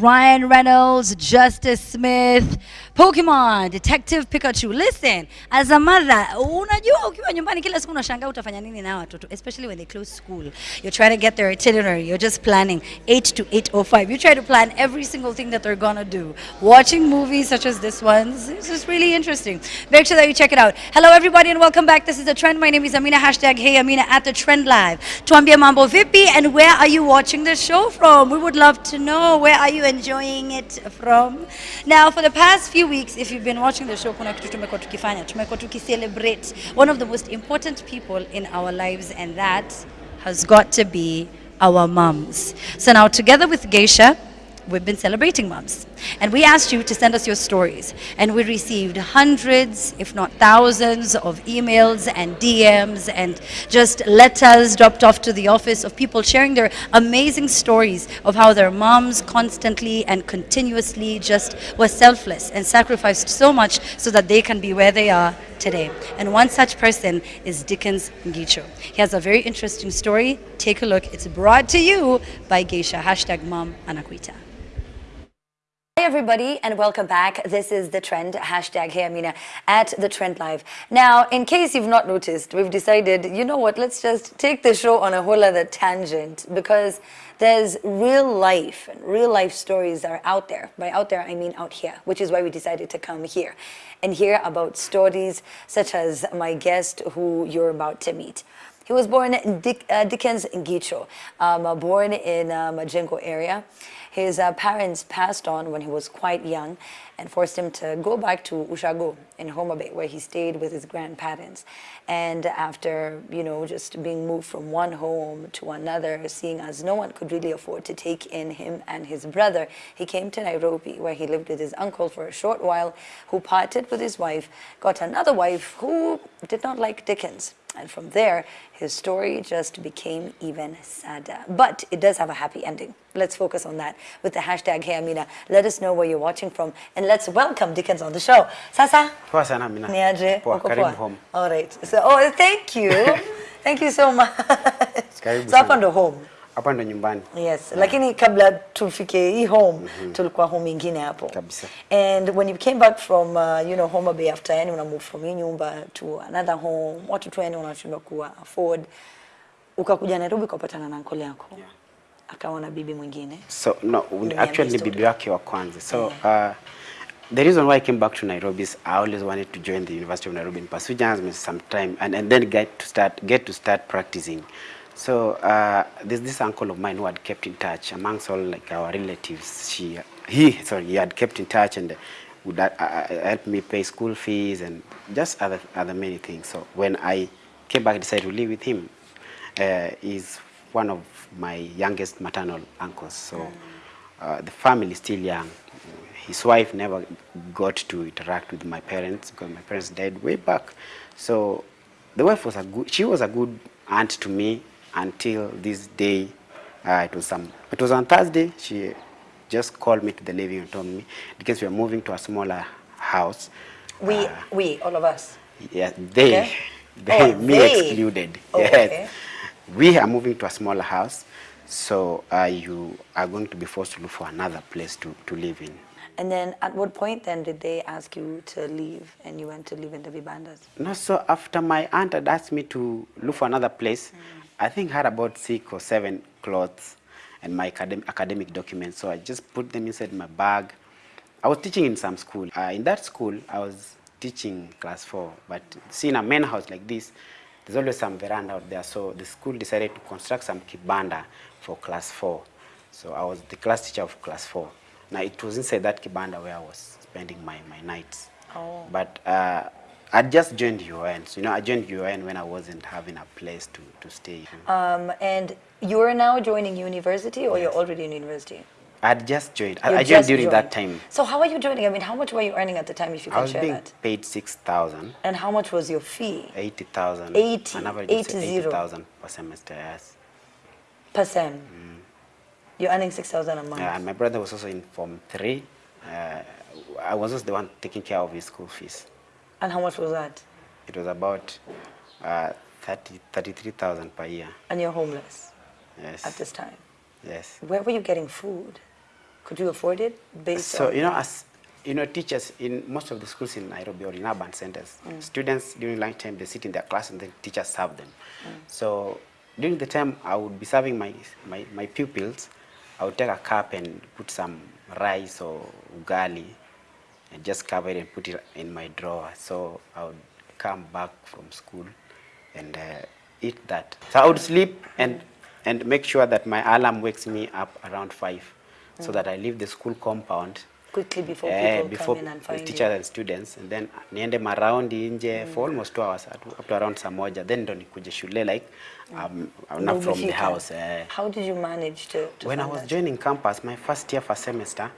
Ryan Reynolds, Justice Smith, Pokemon, Detective Pikachu. Listen, as a mother, unajua ukiwa nyumbani kila siku unashangaa utafanya nini na watoto, especially when they close school. You're trying to get their itinerary. You're just planning 8 to 8:05. You try to plan every single thing that they're gonna do. Watching movies such as this one, this is really interesting. Make sure that you check it out. Hello everybody and welcome back. This is The Trend. My name is Amina. Hashtag Hey Amina at The Trend Live. Tuambie mambo vipi and where are you watching the show from? We would love to know. Where are you enjoying it from? Now, for the past few weeks, if you've been watching the show, kuna kitu tumekuwa tukifanya. Tumekuwa tukicelebrate one of the most important people in our lives and that has got to be our mums. So now together with Geisha, we've been celebrating moms. And we asked you to send us your stories. And we received hundreds, if not thousands, of emails and DMs and just letters dropped off to the office of people sharing their amazing stories of how their moms constantly and continuously just were selfless and sacrificed so much so that they can be where they are today. And one such person is Dickens Ngicho. He has a very interesting story. Take a look. It's brought to you by Geisha. Hashtag mom anakuita. Everybody and welcome back. This is The Trend, hashtag Hey Amina at The Trend Live. Now, in case you've not noticed, we've decided, you know what, let's just take the show on a whole other tangent because there's real life and real life stories are out there. By out there, I mean out here, which is why we decided to come here and hear about stories such as my guest who you're about to meet. He was born Dick, uh, Dickens Ngicho, um, born in um, Majengo area. His uh, parents passed on when he was quite young and forced him to go back to Ushago in Homa Bay where he stayed with his grandparents. And after, you know, just being moved from one home to another, seeing as no one could really afford to take in him and his brother, he came to Nairobi where he lived with his uncle for a short while who parted with his wife, got another wife who did not like Dickens. And from there, his story just became even sadder. But it does have a happy ending. Let's focus on that with the hashtag Hey Amina. Let us know where you're watching from and let's welcome Dickens on the show. Sasa? Poa sana Amina. Niaje? Poa, karibu home. All right. So, oh, thank you. thank you so much. Karibu so hapa sana. ndo home. Hapa ndo nyumbani. Yes, yeah. lakini kabla tufike hii home mm -hmm. tulikuwa home ingine hapo. Kabisa. And when you came back from uh, you know Homa Bay after yani una move from hii nyumba to another home, watu tu yani wanashindwa kuwa afford. Ukakuja Nairobi ukapatana na uncle yako. Yeah. Akawa na bibi mwingine. So no, actually ni bibi wake wa kwanza. So yeah. uh, the reason why I came back to Nairobi is I always wanted to join the University of Nairobi and pursue journalism some time and, and then get to start get to start practicing. So uh, there's this uncle of mine who had kept in touch amongst all like our relatives. She he sorry he had kept in touch and would uh, uh, help me pay school fees and just other other many things. So when I came back, I decided to live with him. Uh, he's one of my youngest maternal uncles. So uh, the family is still young. His wife never got to interact with my parents because my parents died way back. So the wife was a good, she was a good aunt to me until this day. Uh, it was some, it was on Thursday. She just called me to the living and told me because we are moving to a smaller house. We we all of us. Yeah, they, Okay. they Oh, me they. excluded. Oh, yes. okay. We are moving to a smaller house, so uh, you are going to be forced to look for another place to, to live in. And then at what point then did they ask you to leave and you went to live in the Vibandas? No, so after my aunt had asked me to look for another place, I think I had about six or seven clothes and my academic, academic documents. So I just put them inside my bag. I was teaching in some school. Uh, in that school, I was teaching class four. But seeing a main house like this, there's always some veranda out there. So the school decided to construct some kibanda for class four. So I was the class teacher of class four. Now it was inside that kibanda where I was spending my, my nights. Oh. But uh, I just joined UN. So, you know, I joined UN when I wasn't having a place to, to stay. Um, and you're now joining university or you're already in university? I had just joined. I, You I joined just during that time. So how are you joining? I mean, how much were you earning at the time if you can share that? I was being that? paid 6,000, And how much was your fee 80,000. 80, An average 80. 80,000 per semester, yes. per sem? You're earning 6,000 a month. Yeah, and my brother was also in Form 3. Uh, I was also the one taking care of his school fees. And how much was that? It was about uh, 30, 33,000 per year. And you're homeless Yes. at this time. Yes. Where were you getting food? Could you afford it based So you know, as you know, teachers in most of the schools in Nairobi or in urban centers, students during lunchtime, they sit in their class and then teachers serve them. So during the time I would be serving my, my my pupils, I would take a cup and put some rice or ugali and just cover it and put it in my drawer. So I would come back from school and uh, eat that. So I would sleep and and make sure that my alarm wakes me up around five, so that I leave the school compound quickly before eh, people before come in and the find teachers you? and students and then niende maraundi nje for almost two hours up to around saa moja then ndo nikuje shule like um, not from the house eh. How did you manage to, to when I was that? joining campus, my first year, first semester,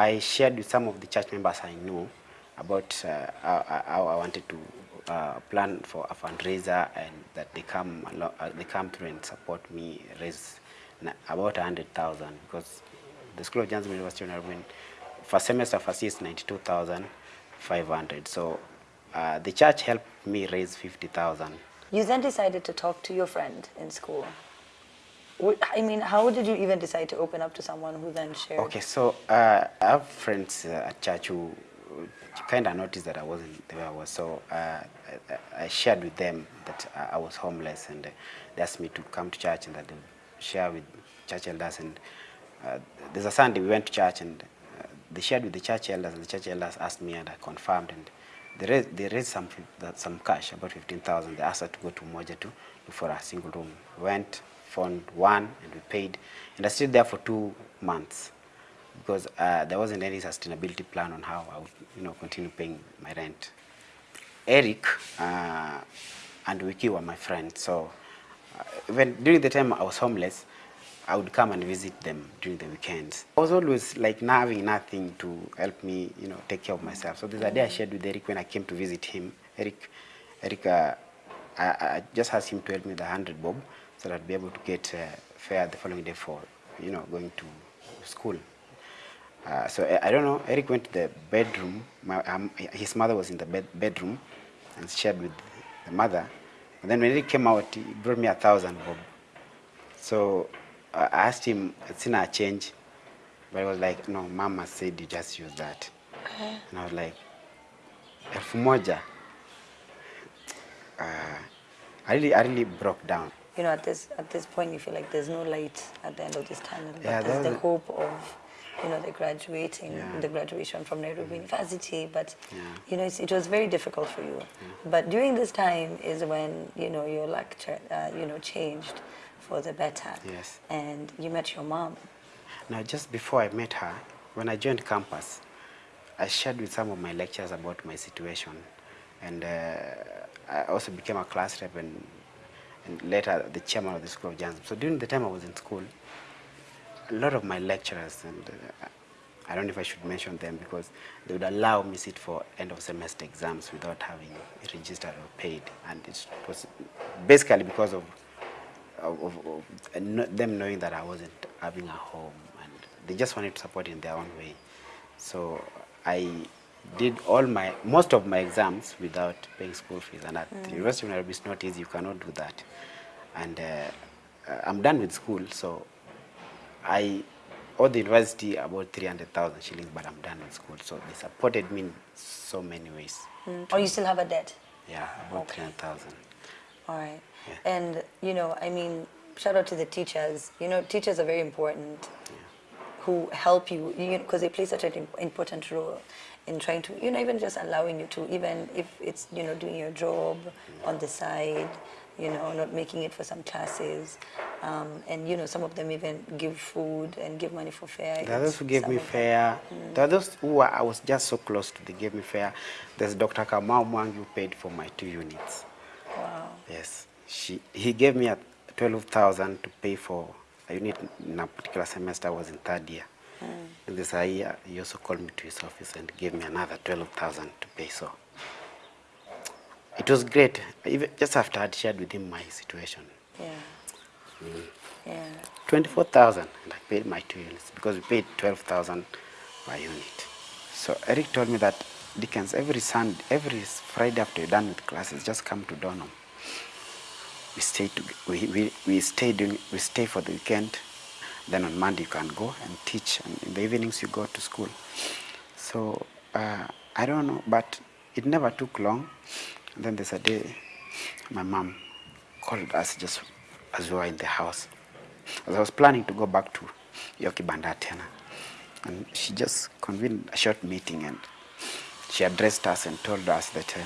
I shared with some of the church members I knew about uh, how, I wanted to uh, plan for a fundraiser and that they come alo- uh, they come through and support me raise about a hundred thousand because the School of Journalism University of Nairobi first semester first year is ninety two thousand five hundred. So uh, the church helped me raise fifty thousand. You then decided to talk to your friend in school. I mean, how did you even decide to open up to someone who then shared? Okay, so uh, I have friends uh, at church who kind of noticed that I wasn't the way I was. So uh, I, I shared with them that I was homeless and they asked me to come to church and that they share with church elders. And uh, there's a Sunday we went to church and uh, they shared with the church elders and the church elders asked me and I confirmed. And they raised, they raised some, some cash, about 15,000. They asked us to go to Moja to look for a single room. Went, found one and we paid. And I stayed there for two months because uh, there wasn't any sustainability plan on how I would, you know, continue paying my rent. Eric uh, and Wiki were my friends, so uh, even during the time I was homeless, I would come and visit them during the weekends. I was always like not having nothing to help me, you know, take care of myself. So there's a day I shared with Eric when I came to visit him. Eric, Eric, uh, I, I just asked him to help me with a hundred bob so that I'd be able to get uh, fare the following day for, you know, going to school. Uh, so I, I don't know. Eric went to the bedroom. My, um, his mother was in the bed, bedroom and shared with the mother. And then when Eric came out, he brought me a thousand bob. So uh, I asked him, "Sina a change," but he was like, "No, Mama said you just use that." And I was like, "Elfu moja." Uh, I really, I really broke down. You know, at this at this point, you feel like there's no light at the end of this tunnel. But Yeah, there's the hope of, you know, the graduating, Yeah. the graduation from Nairobi University. But Yeah. you know, it's, it was very difficult for you. But during this time is when you know your luck, uh, you know, changed for the better. Yes. And you met your mom. Now, just before I met her, when I joined campus, I shared with some of my lecturers about my situation. And uh, I also became a class rep and, and later the chairman of the School of Journalism. So during the time I was in school, a lot of my lecturers, and uh, I don't know if I should mention them because they would allow me sit for end of semester exams without having registered or paid. And it was basically because of of, of, of them knowing that I wasn't having a home and they just wanted to support in their own way. So I did all my most of my exams without paying school fees and at the University of Nairobi it's not easy you cannot do that and uh, uh, I'm done with school so I owe the university about 300,000 shillings but I'm done with school so they supported me in so many ways Or you still have a debt? yeah about Okay. 300,000 All right. Yeah. And, you know, I mean, shout out to the teachers. You know, teachers are very important who help you, because they play such an important role in trying to, you know, even just allowing you to, even if it's, you know, doing your job on the side, you know, not making it for some classes. Um, and, you know, some of them even give food and give money for fare. There are those who gave me fare. There are those who I was just so close to. They gave me fare. There's Dr. Kamau Mwangi who paid for my two units. Wow. Yes, she. He gave me a twelve thousand to pay for a unit in a particular semester. I was in third year. And this year, he also called me to his office and gave me another twelve thousand to pay. So it was great. Even just after I'd shared with him my situation, Yeah. Mm. Yeah. 24,000 and I paid my two units because we paid 12,000 per unit. So Eric told me that Dickens, every Sunday, every Friday after you're done with classes, just come to Donholm. We stay to, we, we, we stay during, we stay for the weekend Then on Monday you can go and teach, and in the evenings you go to school. So uh, I don't know, but it never took long. And then there's a day my mom called us just as we were in the house. As I was planning to go back to Yoki Bandatena. And she just convened a short meeting and she addressed us and told us that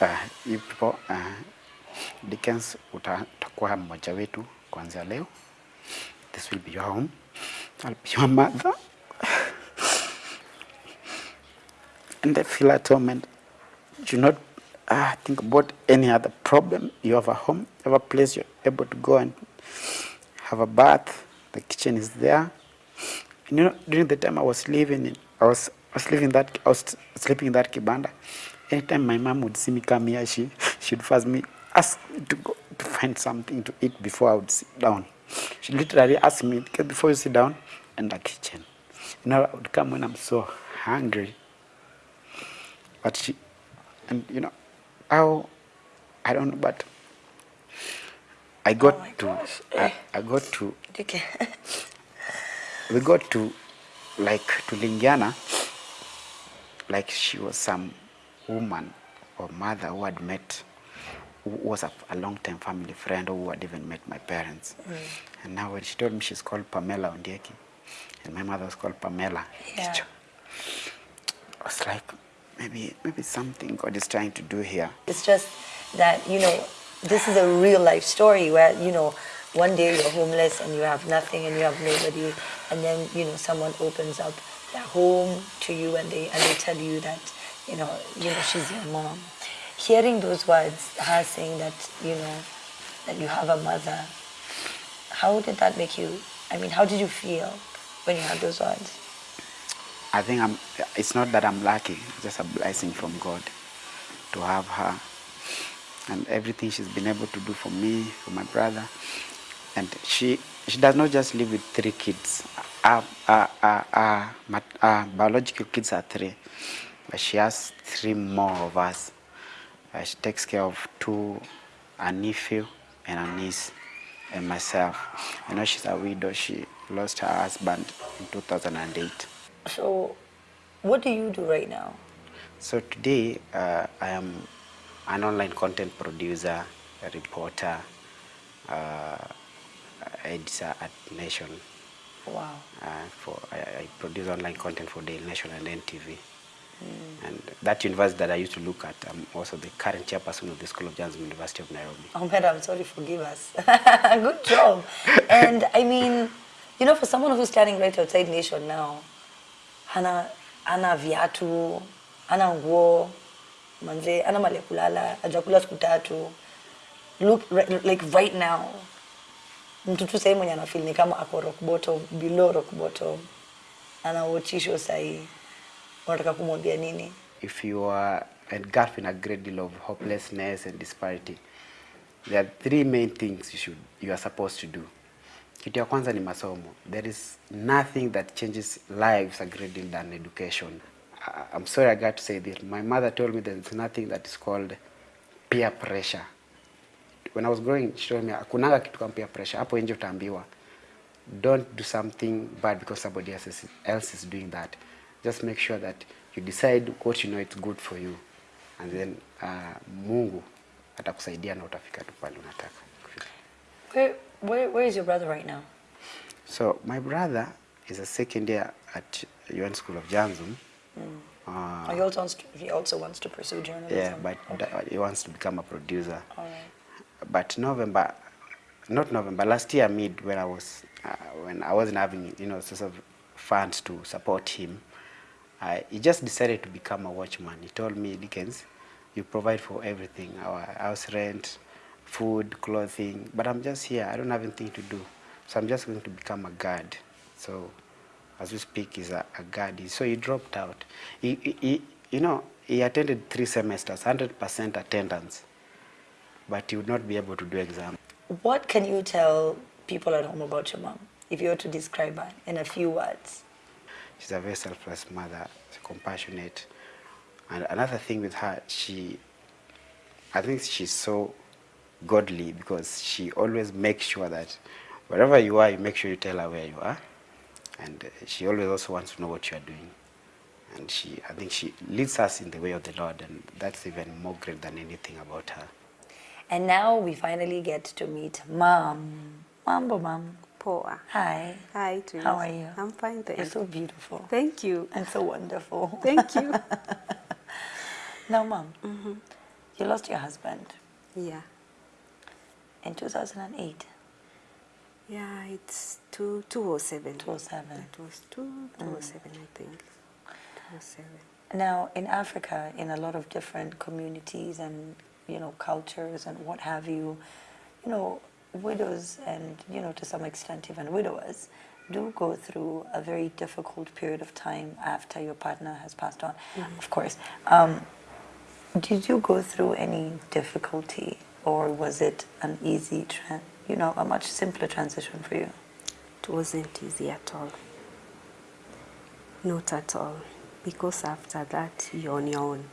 uh, uh, you people, uh, Dickens utakuwa mmoja wetu kuanzia leo. This will be your home. I'll be your mother. and I feel at home and do not uh, think about any other problem. You have a home, you have a place you're able to go and have a bath. The kitchen is there. And you know, during the time I was living in, I was, I was living that, I was sleeping in that kibanda. Anytime my mom would see me come here, she she'd first me ask me to go to find something to eat before I would sit down. She literally asked me, "Okay, before you sit down, in the kitchen. You know, I would come when I'm so hungry. But she, and you know, how, I don't know, but I got Oh to. I, I got to, Okay. we got to, like, to Lingiana, like she was some woman or mother who had met, was a, a long-time family friend who had even met my parents. Mm. And now when she told me she's called Pamela Ondieki, and my mother was called Pamela, Yeah. I was like, maybe, maybe something God is trying to do here. It's just that, you know, this is a real life story where, you know, one day you're homeless and you have nothing and you have nobody and then, you know, someone opens up their home to you and they and they tell you that, you know, you know, she's your mom. Hearing those words, her saying that, you know, that you have a mother, how did that make you I mean, how did you feel when you heard those words? I think I'm, it's not that I'm lucky, it's just a blessing from God to have her and everything she's been able to do for me, for my brother. And she, she does not just live with three kids. Our, our, our, our, our biological kids are three, but she has three more of us. Uh, she takes care of two, a nephew and a niece, and myself. I know she's a widow. She lost her husband in 2008. So, what do you do right now? So today uh, I am an online content producer, a reporter, uh, editor at Nation. Wow. Uh, for I, I produce online content for Daily Nation and NTV. And that university that I used to look at, I'm also the current chairperson of the School of Journalism, University of Nairobi. Oh, madam, sorry, forgive us. Good job. And I mean, you know, for someone who's standing right outside Nation now, hana hana viatu, hana nguo, manze, hana mali ya kulala, hajakula siku tatu. Look, like right now, mtu tu sahii mwenye anafeel ni kama ako rock bottom, below rock bottom, anawachisho sahii, unataka kumwambia nini? if you are engulfed in a great deal of hopelessness and disparity, there are three main things you should you are supposed to do. Kitu ya kwanza ni masomo. There is nothing that changes lives a great deal than education. I'm sorry I got to say this. My mother told me there's nothing that is called peer pressure. When I was growing, she told me hakunanga kitu kama peer pressure. Hapo nje utaambiwa don't do something bad because somebody else is, else is doing that. Just make sure that you decide what you know it's good for you, and then uh, Mungu atakusaidia na utafika tu pale unataka. kufika. Where, where, where is your brother right now? So my brother is a second year at UN School of Journalism. Oh, Uh, he also wants to, he also wants to pursue journalism. yeah, but okay. he wants to become a producer. All right. but November, not November, last year mid when I was uh, when I wasn't having you know sort of funds to support him, uh, he just decided to become a watchman. He told me, Dickens, you provide for everything, our house rent, food, clothing, but I'm just here. I don't have anything to do, so I'm just going to become a guard. So as we speak, he's a, a guard. So he dropped out. He, he, he, you know, he attended three semesters, 100% attendance but he would not be able to do exam. What can you tell people at home about your mom, if you were to describe her in a few words? She's a very selfless mother, compassionate. And another thing with her, she, I think she's so godly because she always makes sure that wherever you are, you make sure you tell her where you are. And she always also wants to know what you are doing. And she, I think she leads us in the way of the Lord, and that's even more great than anything about her. And now we finally get to meet mom. Mambo, mom. Poa. Hi. Hi, to How are you? I'm fine, thank You're so beautiful. Thank you. And so wonderful. Thank you. Now, mom, mm-hmm. you lost your husband yeah. in 2008. Yeah, it's two, 207. 207. That was two, 207, mm. I think. 207. Now, in Africa, in a lot of different communities and you know cultures and what have you, you know, widows and you know to some extent even widowers do go through a very difficult period of time after your partner has passed on. Of course, um, did you go through any difficulty, or was it an easy, you know, a much simpler transition for you? It wasn't easy at all. Not at all. Because after that, you're on your own.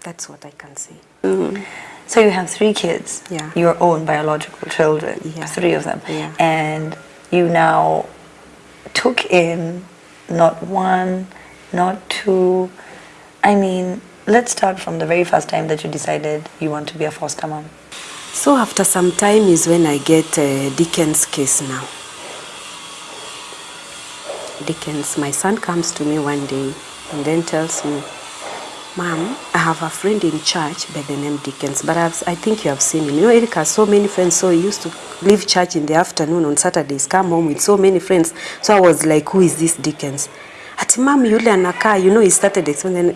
That's what I can say. So you have three kids, Yeah. your own biological children, Yeah. three of them, Yeah. and you now took in not one, not two. I mean, let's start from the very first time that you decided you want to be a foster mom. So after some time is when I get uh, Dickens' case now. Dickens, my son comes to me one day and then tells me, Mom, I have a friend in church by the name Dickens, but I've, I think you have seen him. You know, Eric has so many friends, so he used to leave church in the afternoon on Saturdays, come home with so many friends. So I was like, who is this Dickens? Ati mom, yule anakaa, you know, he started explaining,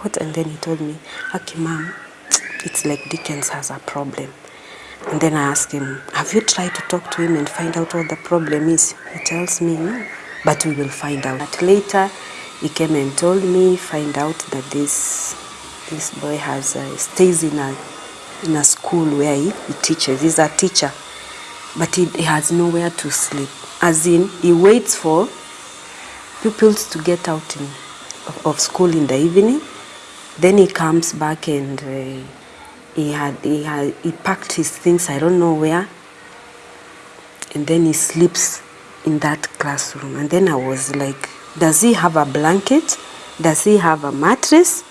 what? And then he told me, okay, mom, it's like Dickens has a problem. And then I asked him, have you tried to talk to him and find out what the problem is? He tells me, no, but we will find out. But later, he came and told me, find out that this this boy has uh, stays in a in a school where he, he teaches. He's a teacher, but he, he has nowhere to sleep. As in, he waits for pupils to get out in, of, of school in the evening. Then he comes back and uh, he had he had he packed his things. I don't know where. And then he sleeps in that classroom. And then I was like, does he have a blanket? Does he have a mattress?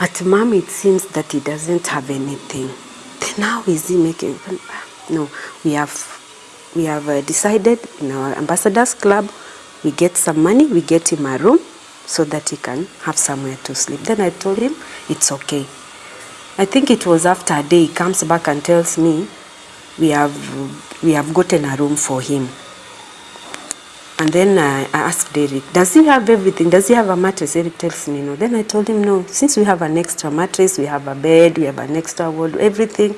At mom, it seems that he doesn't have anything. Then how is he making? No, we have we have uh, decided in our ambassadors club, we get some money, we get him a room so that he can have somewhere to sleep. Then I told him it's okay. I think it was after a day he comes back and tells me we have we have gotten a room for him. And then I, I asked Eric, does he have everything? Does he have a mattress? Eric tells me no. Then I told him no. Since we have an extra mattress, we have a bed, we have an extra wardrobe, everything.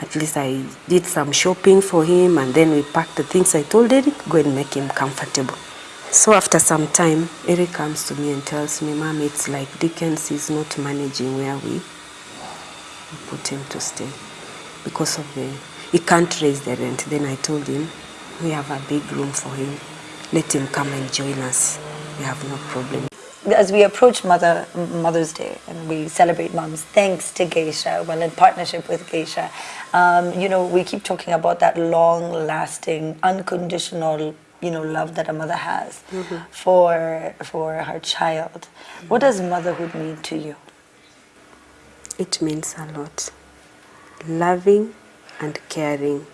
At least I did some shopping for him, and then we packed the things. I told Eric, go and make him comfortable. So after some time, Eric comes to me and tells me, Mom, it's like Dickens is not managing where we put him to stay because of the he can't raise the rent. Then I told him we have a big room for him. Let him come and join us. We have no problem. As we approach Mother Mother's Day and we celebrate moms, thanks to Geisha, well, in partnership with Geisha, um, you know, we keep talking about that long-lasting, unconditional, you know, love that a mother has for for her child. What does motherhood mean to you? It means a lot. Loving and caring.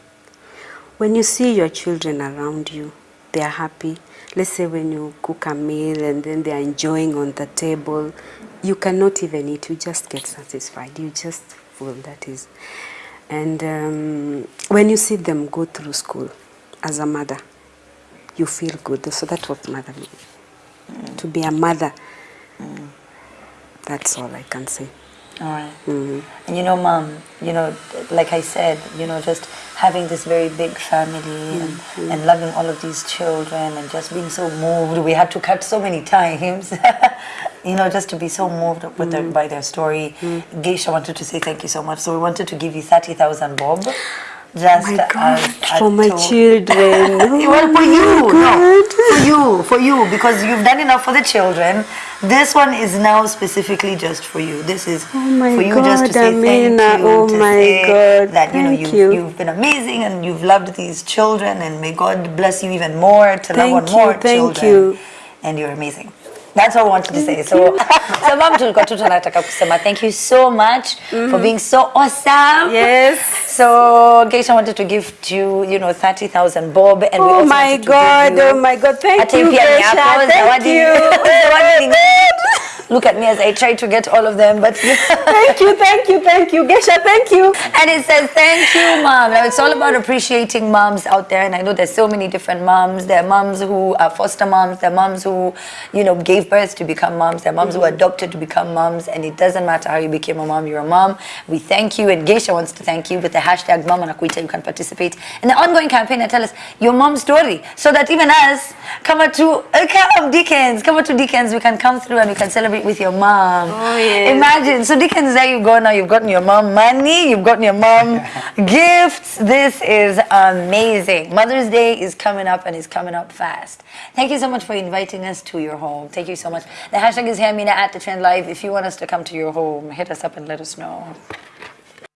When you see your children around you, they are happy. Let's say when you cook a meal and then they are enjoying on the table, you cannot even eat, you just get satisfied. You just full, that is. And um, when you see them go through school as a mother, you feel good. So that's what mother means. To be a mother, that's all I can say. All right. And you know, mom, you know, like I said, you know, just having this very big family and, mm-hmm. and loving all of these children and just being so moved. We had to cut so many times, you know, just to be so moved with their, mm-hmm. by their story. Mm-hmm. Geisha wanted to say thank you so much. So we wanted to give you 30,000 bob. Just oh my God, as a for my children. well, for Oh you, no, God. For you, for you, because you've done enough for the children. This one is now specifically just for you. This is Oh for you just to say Amina. thank you. Oh to my say God, That you know you've, you. you've been amazing and you've loved these children, and may God bless you even more to Thank love on you, more thank children. you. And you're amazing. That's what I wanted to say. So, so mom tulikuwa tu tunataka kusema thank you so much mm -hmm. for being so awesome. Yes. So Geisha wanted to give to you, you know, 30,000 bob and we Oh also my God, to give you oh my God, thank you, Geisha, thank you. zawadi ni- Look at me as I try to get all of them, but Thank you, thank you, thank you. Geisha, thank you. and it says thank you mom. Now it's all about appreciating moms out there and i know there's so many different moms. There are moms who are foster moms. There are moms who you know gave birth to become moms. There are moms who adopted to become moms and it doesn't matter how you became a mom you're a mom. We thank you and geisha wants to thank you with the hashtag mama nakuita you can participate in the ongoing campaign and tell us your mom's story so that even us come out to uh, come Dickens come to Dickens. We can come through and we can celebrate with your mom Oh, yes. Imagine, so Dickens, there you go now. You've gotten your mom money, you've gotten your mom gifts. This is amazing. Mother's Day is coming up and it's coming up fast. Thank you so much for inviting us to your home. Thank you so much. The hashtag is Hamina at the Trend Live. If you want us to come to your home, hit us up and let us know.